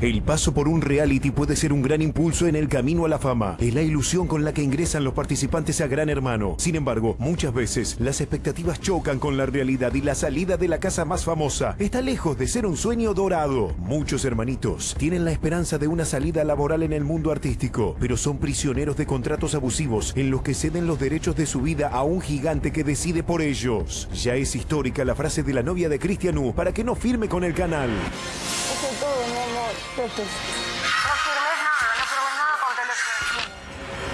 El paso por un reality puede ser un gran impulso en el camino a la fama. Es la ilusión con la que ingresan los participantes a Gran Hermano. Sin embargo, muchas veces las expectativas chocan con la realidad y la salida de la casa más famosa está lejos de ser un sueño dorado. Muchos hermanitos tienen la esperanza de una salida laboral en el mundo artístico, pero son prisioneros de contratos abusivos en los que ceden los derechos de su vida a un gigante que decide por ellos. Ya es histórica la frase de la novia de Cristian U para que no firme con el canal.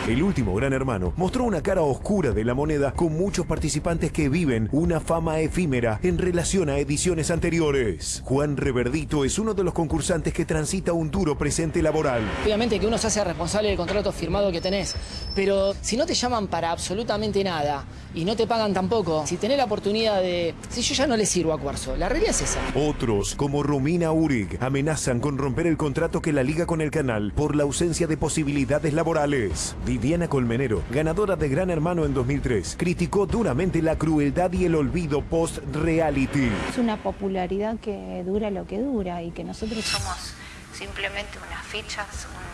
El último Gran Hermano mostró una cara oscura de la moneda con muchos participantes que viven una fama efímera en relación a ediciones anteriores. Juan Reverdito es uno de los concursantes que transita un duro presente laboral. Obviamente que uno se hace responsable del contrato firmado que tenés, pero si no te llaman para absolutamente nada y no te pagan tampoco, si tenés la oportunidad de... Si yo ya no le sirvo a Cuarzo, la realidad es esa. Otros, como Romina Urig, amenazan con romper el contrato que la liga con el canal por la ausencia de posibilidades laborales. Viviana Colmenero, ganadora de Gran Hermano en 2003, criticó duramente la crueldad y el olvido post-reality. Es una popularidad que dura lo que dura y que nosotros somos Simplemente unas fichas, un-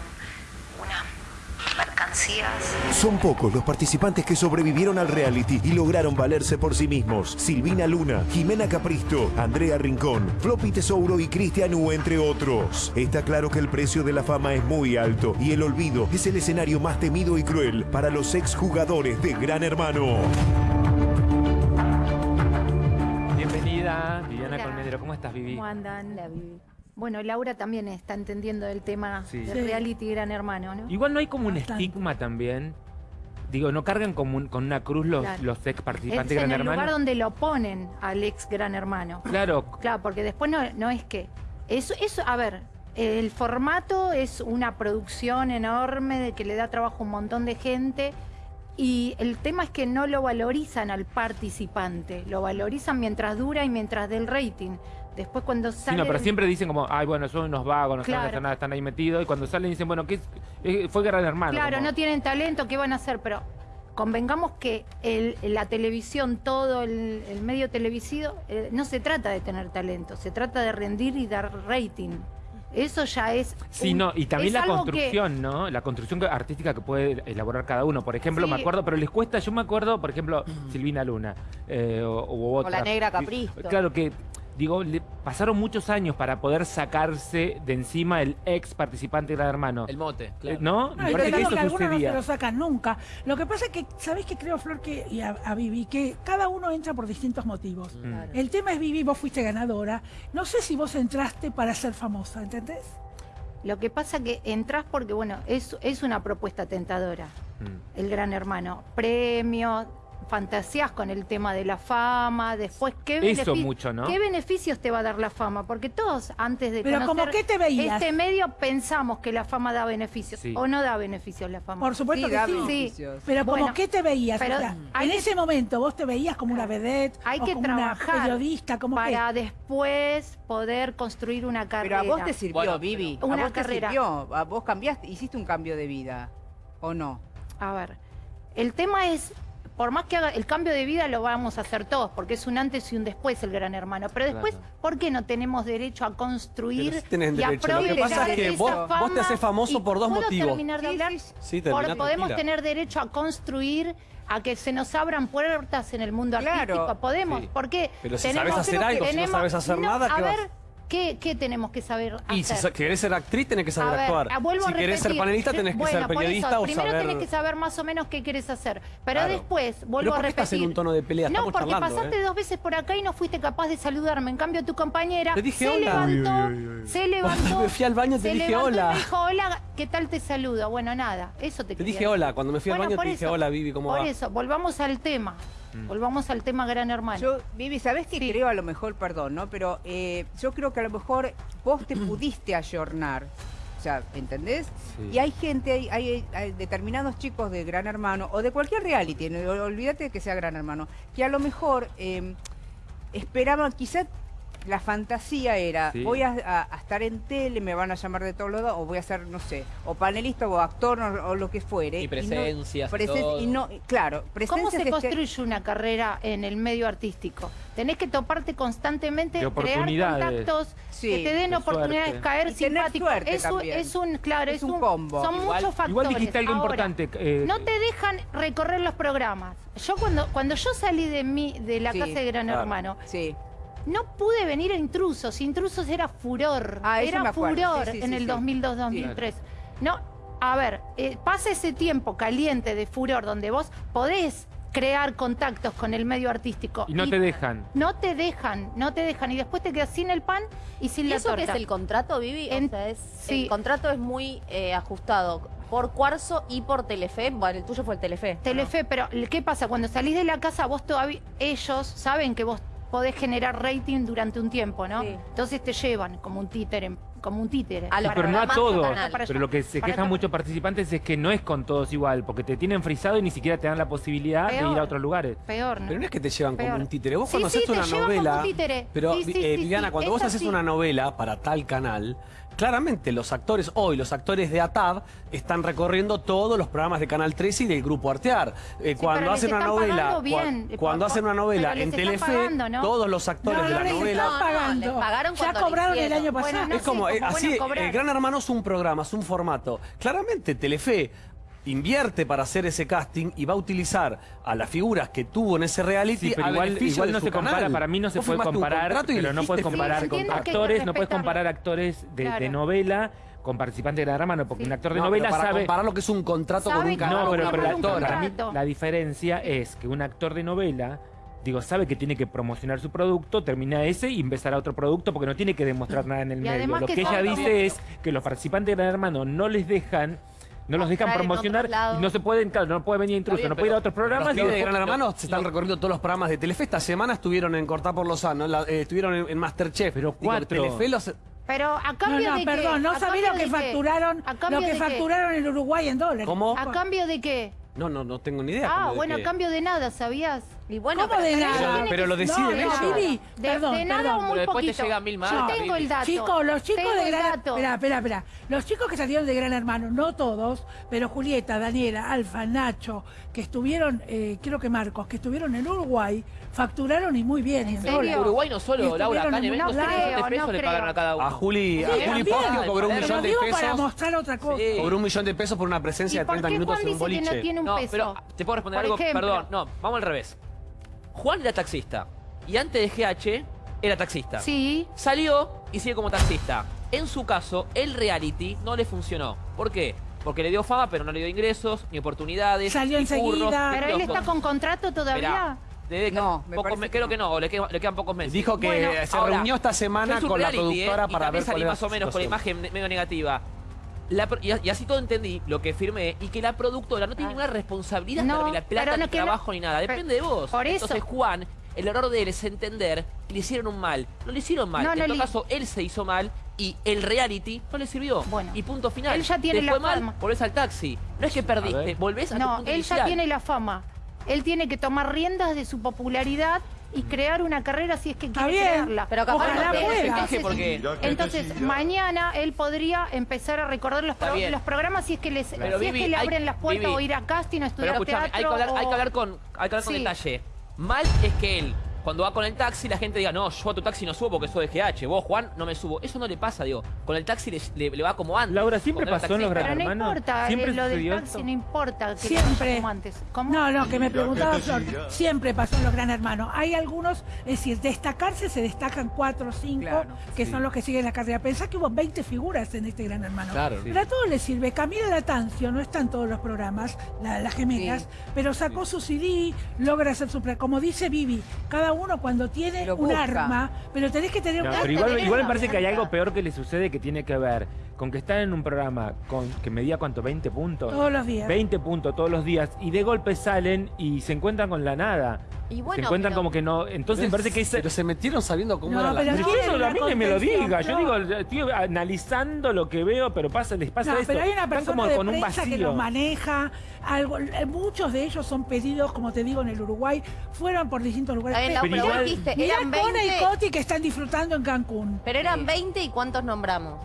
mercancías. Son pocos los participantes que sobrevivieron al reality y lograron valerse por sí mismos. Silvina Luna, Jimena Capristo, Andrea Rincón, Floppy Tesouro y Cristian U, entre otros. Está claro que el precio de la fama es muy alto y el olvido es el escenario más temido y cruel para los exjugadores de Gran Hermano. Bienvenida, Viviana Hola. Colmenero. ¿Cómo estás, Vivi? ¿Cómo andan? Bueno, Laura también está entendiendo el tema Sí. del reality Gran Hermano, ¿no? Igual no hay como un estigma también. Digo, ¿no cargan como un- con una cruz los, Claro. los ex Es participantes de en Gran el Hermano? lugar donde lo ponen al ex Gran Hermano. Claro, Claro, porque después no, no es que... Eso, eso, a ver, el formato es una producción enorme de que le da trabajo a un montón de gente y el tema es que no lo valorizan al participante, lo valorizan mientras dura y mientras del rating. Después cuando sí, sale... no, pero siempre dicen como, ay, bueno, son unos vagos, no saben Claro. hacer nada, están ahí metidos. Y cuando salen dicen, bueno, ¿qué es? Fue Gran Hermano. Claro, como- no tienen talento, ¿qué van a hacer? Pero convengamos que el- la televisión, todo el, el medio televisivo, eh, no se trata de tener talento, se trata de rendir y dar rating. Eso ya es... Sí, un- no, y también la que- construcción, ¿no? La construcción artística que puede elaborar cada uno. Por ejemplo, Sí. me acuerdo, pero les cuesta, yo me acuerdo, por ejemplo, Silvina Luna, eh, o, u otra. la negra Capristo. Claro que, digo, le pasaron muchos años para poder sacarse de encima el ex participante de Gran Hermano. El mote, Eh, claro. ¿No? No, Me parece que eso que no se lo sacan nunca. Lo que pasa es que, ¿sabés qué creo, Flor, que, y a, a Vivi? Que cada uno entra por distintos motivos. Mm. El tema es, Vivi, vos fuiste ganadora. No sé si vos entraste para ser famosa, ¿entendés? Lo que pasa que entras porque, bueno, es, es una propuesta tentadora, Mm. el Gran Hermano. Premios, fantasías con el tema de la fama, después, ¿qué, Eso benefi- mucho, ¿no? ¿qué beneficios te va a dar la fama? Porque todos, antes de Pero conocer como qué te veías. este medio, pensamos que la fama da beneficios. Sí. ¿O no da beneficios la fama? Por supuesto Sí, que da sí. beneficios. Pero como Bueno, qué te veías, pero O sea, hay en que- ese momento vos te veías como una vedette, Hay o que como trabajar una periodista, como para después poder construir una Pero carrera. a vos te sirvió, Bueno, Vivi. pero- a Una vos te carrera. sirvió. A vos cambiaste, hiciste un cambio de vida. ¿O no? A ver, el tema es, por más que haga el cambio de vida lo vamos a hacer todos, porque es un antes y un después el gran hermano. Pero después, Claro. ¿por qué no tenemos derecho a construir sí y derecho. Lo que pasa es que vos- te haces famoso por dos ¿puedo motivos. terminar de Sí, hablar? sí, Sí, Por- termina podemos tener derecho a construir, a que se nos abran puertas en el mundo Claro. artístico. Podemos, porque Pero si tenemos- sabes hacer algo, si no sabes hacer no, nada, a ¿qué vas? ver, ¿qué, qué tenemos que saber Y si hacer? sa- querés ser actriz, tenés que saber A ver, actuar. ah, vuelvo si a querés ser panelista, tenés que Bueno, ser por periodista eso, o primero saber... tenés que saber más o menos qué querés hacer. Pero Claro. después, vuelvo Pero a ¿por repetir. estás en un tono de pelea? No, porque charlando, pasaste ¿eh? dos veces por acá y no fuiste capaz de saludarme. En cambio, tu compañera Te dije se hola. levantó, se levantó. Me fui al baño y te se dije levantó y hola. me dijo, hola, ¿qué tal te saludo? Bueno, nada, eso te Te quería dije hola, cuando me fui al Bueno, baño por te dije eso, hola, Vivi, ¿cómo Por va? eso, volvamos al tema. Volvamos al tema Gran Hermano. Yo, Vivi, ¿sabés qué Sí. creo a lo mejor, perdón, ¿no? Pero eh, yo creo que a lo mejor vos te pudiste ayornar. O sea, ¿entendés? Sí. Y hay gente, hay, hay- hay determinados chicos de Gran Hermano o de cualquier reality, no, olvídate de que sea Gran Hermano, que a lo mejor eh, esperaban, quizá la fantasía era, Sí. voy a, a- a estar en tele, me van a llamar de todos lados, o voy a ser, no sé, o panelista o actor o, o lo que fuere. Y no- presencias y presen- todo. y no, claro, ¿Cómo presencias se es que- construye una carrera en el medio artístico? Tenés que toparte constantemente, crear oportunidades. contactos Sí, que te den de oportunidades, suerte. caer simpático. suerte es, un, es un, claro, Es es, un combo. Son Igual- muchos factores. Igual dijiste algo Ahora, importante. eh, No te dejan recorrer los programas. Yo cuando, cuando yo salí de mi, de la Sí, casa de Gran claro. Hermano, Sí. No pude venir a Intrusos. Intrusos era furor. Ah, eso era furor Sí, sí, en sí, el sí. 2002-2003. No, a ver, eh, pasa ese tiempo caliente de furor donde vos podés crear contactos con el medio artístico. Y no te dejan. No te dejan, no te dejan. Y después te quedas sin el pan y sin ¿Y la eso que torta. es el contrato, Vivi? O En- sea, es- sí. El contrato es muy eh, ajustado por Cuarzo y por Telefe. Bueno, el tuyo fue el Telefe. ¿no? Telefe, pero ¿qué pasa? Cuando salís de la casa, vos todavía, ellos saben que vos podés generar rating durante un tiempo, ¿no? Sí. Entonces te llevan como un títere, como un títere. A los pero no a todos. Pero lo que se para quejan muchos participantes es que no es con todos igual, porque te tienen frisado y ni siquiera te dan la posibilidad de ir a otros lugares. Peor, ¿no? Pero no es que te llevan Peor. como un títere. Vos Sí, cuando sí, haces una novela. un títere. Pero, Sí, sí, eh, sí, Viviana, sí, cuando vos haces una novela para tal canal, claramente los actores, hoy los actores de ATAB, están recorriendo todos los programas de Canal 13 y del Grupo Artear. Eh, Sí, cuando hacen una novela, cua- cuando hacen una novela en Telefe, pagando, ¿no? todos los actores No, de la les novela. están No, no, pagando. pagaron ya cobraron el año Bueno, pasado. no es como, eh, así, eh, Gran Hermano es un programa, es un formato. Claramente Telefe invierte para hacer ese casting y va a utilizar a las figuras que tuvo en ese reality Sí, pero a igual, no se compara, canal. para mí no se puede comparar, pero no puedes comparar Sí, con actores, no puedes comparar actores de, Claro. de novela con participantes de Gran Hermano, porque Sí. un actor de No, novela pero para sabe... comparar lo que es un contrato con un canal. No, pero, pero la, productora. para mí la diferencia es que un actor de novela, digo, sabe que tiene que promocionar su producto, termina ese y empezar a otro producto porque no tiene que demostrar nada en el Y medio. Lo que que ella dice es que los participantes de Gran Hermano no les dejan no los dejan promocionar y no se pueden, claro, no puede venir intruso, bien, no puede ir a otros programas. Los y de Gran Hermano se están recorriendo todos los programas de Telefe. Esta semana estuvieron en Cortar por Lozano, la- eh, estuvieron en, en Masterchef. Pero Digo, cuatro. Telefe los... Pero a No, cambio no, de perdón, qué? no ¿A sabía cambio lo que facturaron, ¿A cambio lo que facturaron en Uruguay en dólares. ¿Cómo? ¿A cambio de qué? No, no, no tengo ni idea. Ah, bueno, a cambio de nada, ¿sabías? Y bueno, ¿Cómo de pero- nada? Pero, lo deciden no, ellos. Vivi, De, perdón, de nada perdón. o muy Pero después te poquito. llegan mil Yo marcas, tengo el dato. Chicos, los chicos Tengo de Gran. Espera, espera, espera. Los chicos que salieron de Gran Hermano, no todos, pero Julieta, Daniela, Alfa, Nacho, que estuvieron, eh, creo que Marcos, que estuvieron en Uruguay, facturaron y muy bien. en serio? Uruguay no solo, Laura, acá en estuvieron en eventos una- 3 millones creo, de pesos no le pagaron a cada uno. A Juli, a Sí, Juli también. Portio cobró un millón de digo para pesos. mostrar otra cosa. Sí. Cobró un millón de pesos por una presencia ¿Y de por 30 qué minutos en un boliche. no tiene un No, peso? pero te puedo responder algo, perdón, no, vamos al revés. Juan era taxista y antes de GH era taxista. Sí. Salió y sigue como taxista. En su caso, el reality no le funcionó. ¿Por qué? Porque le dio fama, pero no le dio ingresos, ni oportunidades. Salió ni enseguida. curros, ¿Pero él está con contrato todavía? No, me pocos que creo no. que no, o le, quedan- le quedan pocos meses. Dijo que Bueno, se Ahora, reunió esta semana con la reality, productora ¿eh? y para también ver cuál más o menos con la imagen medio negativa. La y, y así todo entendí lo que firmé y que la productora no tiene Ah. ninguna responsabilidad No, ni la plata, no ni no- trabajo, ni nada. pero- Depende de vos. por eso. Entonces, Juan, el error de él es entender que le hicieron un mal. No le hicieron mal. No, en no todo caso, él se hizo mal y el reality no le sirvió. Bueno. y punto final. Él ya tiene Te la fue mal, fama. volvés al taxi. No es que perdiste, volvés a tu No, punto él inicial. ya tiene la fama. Él tiene que tomar riendas de su popularidad y crear una carrera si es que quiere bien, crearla. pero capaz Ojalá no pueda. Entonces, porque Entonces, mañana él podría empezar a recordar los, pro- los programas si es que, les, Pero, si es Vivi, que le hay- abren las puertas Vivi, o ir a casting o Pero estudiar hay que teatro. hay que hablar con, hay que hablar con Sí. detalle. Mal es que él, cuando va con el taxi, la gente diga, no, yo a tu taxi no subo porque soy de GH, vos, Juan, no me subo. Eso no le pasa, digo. Con el taxi le, le- le va como antes. Laura, ¿siempre pasó en los taxista. Gran Pero no Hermano, importa, siempre eh, lo del taxi esto. no importa que Siempre. como antes. ¿Cómo? No, no, que me preguntaba Flor. Siempre pasó en los Gran Hermanos. Hay algunos, es decir, destacarse se destacan cuatro o cinco, Claro, que sí. son los que siguen la carrera. Pensá que hubo 20 figuras en este Gran Hermano. Claro. Pero a todos les sirve. Camila Latancio no está en todos los programas, la- las gemelas, Sí. pero sacó su CD, logra hacer su... Como dice Vivi, cada uno cuando tiene Lo un busca. arma, pero tenés que tener No, un pero arma. igual, igual me parece que hay algo peor que le sucede que tiene que ver con que están en un programa con que medía cuánto, 20 puntos. Todos los días. 20 puntos todos los días y de golpe salen y se encuentran con la nada. Y se encuentran pero- como que no. Entonces me parece que es. Pero se metieron sabiendo cómo No, era la... pero Pero quieren eso a mí que me lo diga. Yo digo, estoy analizando lo que veo, pero pasa, les pasa No, esto. pero hay una Están persona como de con un prensa que vacío. los maneja. Algo, eh, muchos de ellos son pedidos, como te digo, en el Uruguay. Fueron por distintos lugares. Pero pero igual- dijiste, Mirá eran Cona y 20, Coti que están disfrutando en Cancún. pero eran 20 y ¿cuántos nombramos?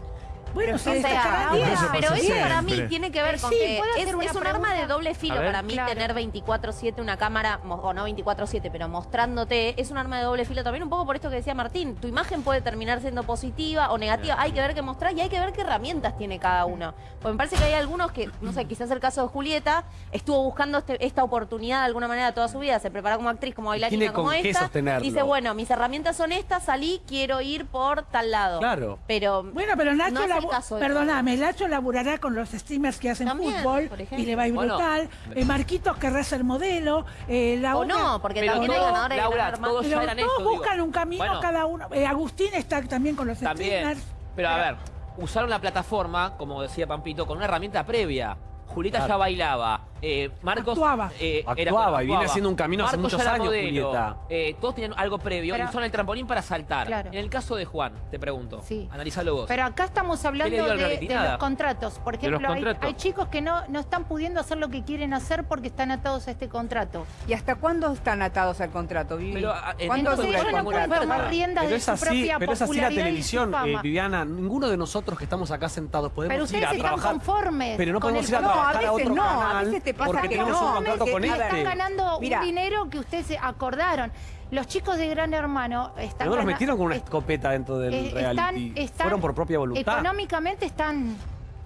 Bueno, se O sea, pero eso para mí tiene que ver Eh, con sí, que ¿puedo es, un arma de doble filo ver. para mí Claro. tener 24/7 una cámara, o no 24/7, pero mostrándote, es un arma de doble filo también un poco por esto que decía Martín, tu imagen puede terminar siendo positiva o negativa, hay que ver qué mostrar y hay que ver qué herramientas tiene cada uno. Porque me parece que hay algunos que, no sé, quizás el caso de Julieta, estuvo buscando este- esta oportunidad de alguna manera toda su vida, se preparó como actriz, como bailarina, tiene como con qué esta, sostenerlo. dice, bueno, mis herramientas son estas, salí, quiero ir por tal lado. Claro. Pero Bueno, pero Nacho, no labu- caso perdóname, Nacho laburará con los streamers que hacen También, fútbol y le va a ir Bueno. brutal. Eh, Marquitos querrá ser modelo. Eh, la O otra- no, porque Pero también hay todos, ganadores de Laura, Hermano. todos Pero todos esto, digo. buscan un camino Bueno, cada uno. Eh, Agustín está también con los También. streamers. Pero a ver, usaron la plataforma, como decía Pampito, con una herramienta previa. Julieta Claro. ya bailaba. Eh, Marcos Actuaba. eh, era- Actuaba y viene haciendo un camino hace muchos ya era años, modelo. Julieta. Eh, todos tenían algo previo Pero- y usaron el trampolín para saltar. Claro. En el caso de Juan, te pregunto. Sí. Analizalo vos. Pero acá estamos hablando ¿Qué le dio al de, los contratos. Por ejemplo, hay, contratos. hay chicos que no, no están pudiendo hacer lo que quieren hacer porque están atados a este contrato. ¿Y hasta cuándo están atados al contrato, Vivi? Pero, ah, en- ¿Cuándo Entonces dura el ellos no pueden tomar riendas Pero de su así, propia pero es así la televisión, eh. Viviana. Ninguno de nosotros que estamos acá sentados podemos Pero ir ustedes a están trabajar. conformes Pero no podemos ir a contrato. trabajar No, a otro no, a canal veces te pasa porque que tenemos no, un contrato que- con a ver, están este. ganando Mira. un dinero que ustedes se acordaron. Los chicos de Gran Hermano están no los metieron con una escopeta dentro del eh, reality. están- están- Fueron por propia voluntad. Económicamente están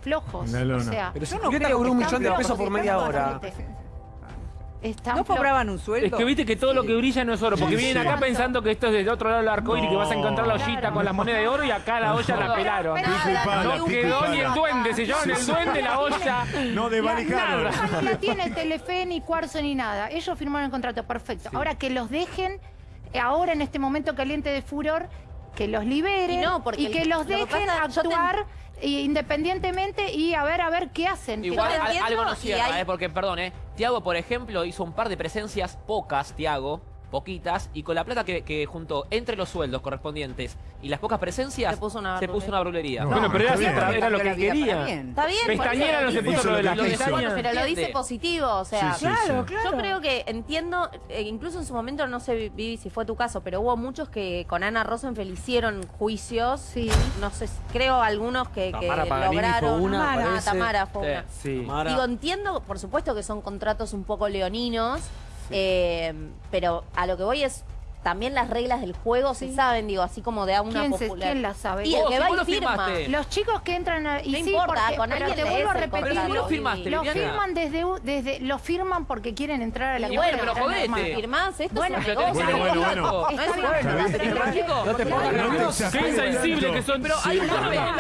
flojos. O sea, Pero si Yo no creo cobró un que millón de pesos por media hora. bastante- están ¿No cobraban un sueldo? Es que viste que todo lo que brilla no es oro, porque Sí, vienen sí. acá pensando que esto es del otro lado del arco iris, que vas a encontrar la ollita Claro. con las monedas de oro y acá la olla la pelaron. No quedó ni el duende, se llevaron el duende, la olla. No desvalijaron. No tiene Telefe, ni Cuarzo, ni nada. Ellos firmaron el contrato, perfecto. Ahora que los dejen, eh, ahora en este momento caliente de furor, que los liberen Y no, porque y que el- los lo que dejen pasa, actuar independientemente y a ver a ver qué hacen. Igual al- algo no cierra, hay- eh, porque perdón, eh. Tiago, por ejemplo, hizo un par de presencias, pocas, Tiago, poquitas, y con la plata que, que juntó entre los sueldos correspondientes y las pocas presencias, Se puso una se puso una brulería. No, Bueno, pero era, está bien. era- era lo que la quería. bien. Está bien. por Pestañera no se puso lo de quiso. pestañas. Pero lo dice positivo, o sea. Sí, sí, Claro, sí. claro. Yo creo que entiendo, eh, incluso en su momento, no sé, Vivi, si fue tu caso, pero hubo muchos que con Ana Rosenfeld hicieron juicios. Sí. No sé, creo algunos que, que lograron. fue una, Tamara. Tamara fue Sí. una. Sí. Tamara. Digo, entiendo, por supuesto que son contratos un poco leoninos, eh, pero a lo que voy es. También las reglas del juego se saben, digo, así como de a una ¿Quién, se- popular. quién las sabe? Y el que si va y lo firma. firmaste. Los chicos que entran a- y No sí, importa, porque- con pero alguien te lees vuelvo a el repetir, contrato. Pero si lo firmaste, lo firman desde, desde lo firman porque quieren entrar a la Y bueno, pero jodete. ¿Firmás? Esto Bueno, es un negocio. Bueno, bueno. Está No bien, te pongas. Qué insensible que son. Pero hay una regla.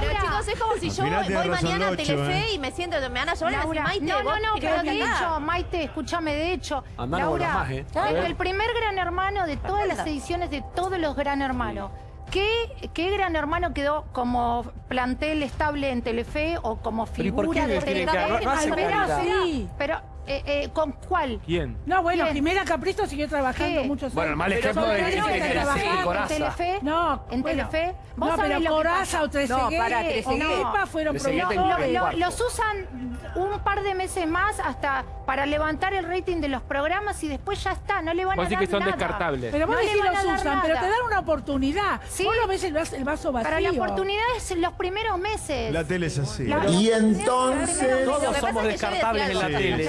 Pero chicos, es como si yo voy mañana a Telefe ¿eh? y me siento, me van a me Laura, Maite, no, no, vos no, pero de acá". hecho, Maite, escúchame, de hecho, Andá, Laura, más, ¿eh? el primer Gran Hermano de todas las ediciones de todos los Gran Hermanos, ¿qué, qué Gran Hermano quedó como plantel estable en Telefe o como ¿y por figura qué de Telefe? que- no hace Pero, calidad? sí, pero eh, eh, ¿con cuál? ¿Quién? No, bueno, Bien. Jimena Capristo siguió trabajando ¿Qué? muchos Bueno, el años. mal ejemplo son es ¿En. Telefe? No, ¿En bueno, Telefe? ¿Vos No, pero Coraza o Trezeguet No, para, o Trezeguet. Pepa fueron Trezeguet Lo- lo- los usan un par de meses más hasta para levantar el rating de los programas y después ya está, no le van a dar que son nada. descartables. Pero vos No decís los usan, pero te dan una oportunidad. Sí. Vos lo ves el, vas- el vaso vacío. Para la oportunidad es los primeros meses. La tele es así. La- Y entonces- Todos somos es que yo descartables en la tele.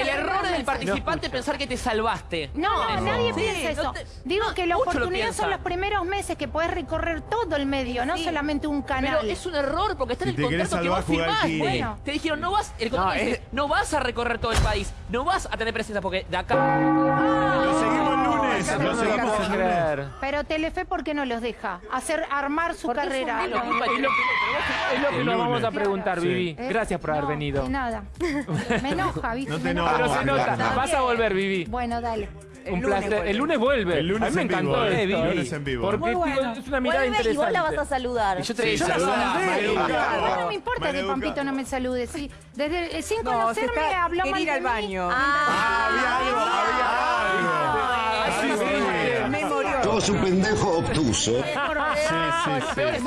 El error del participante es pensar que te salvaste. No, nadie Sí, piensa no eso. te- Digo no, que la oportunidad son los primeros meses que puedes recorrer todo el medio, no solamente un canal. Pero es un error porque está en el contrato que vos firmaste. Te dijeron, no vas, el No, dice, es- no vas a recorrer todo el país, no vas a tener presencia porque de acá. Lo seguimos el lunes. No Lo seguimos el lunes. Pero Telefe, ¿por qué no los deja? Hacer, armar su Porque carrera. Es lo, es lo que nos vamos lunes. a preguntar, Sí. Vivi. ¿Eh? Gracias por haber venido. De nada. Me enoja, ¿viste? No te. Pero se nota. Vas a volver, Vivi. Bueno, dale. El Un lunes placer. vuelve. El lunes vuelve. El lunes a mí me en encantó vivo, eh. esto. El lunes en vivo. Porque Muy bueno. es una mirada Vuelve y vos la vas a saludar. Y yo te Sí, yo la saludá, saludé. maleducado. A mí no me importa que Maleducado. Pampito no me salude. Sí, desde, sin No, se conocerme está, habló quería ir de al mí. baño. Ah, Había algo, había algo. sí, sí. Me murió. Sos un pendejo obtuso. Sí, sí, sí. Peor es.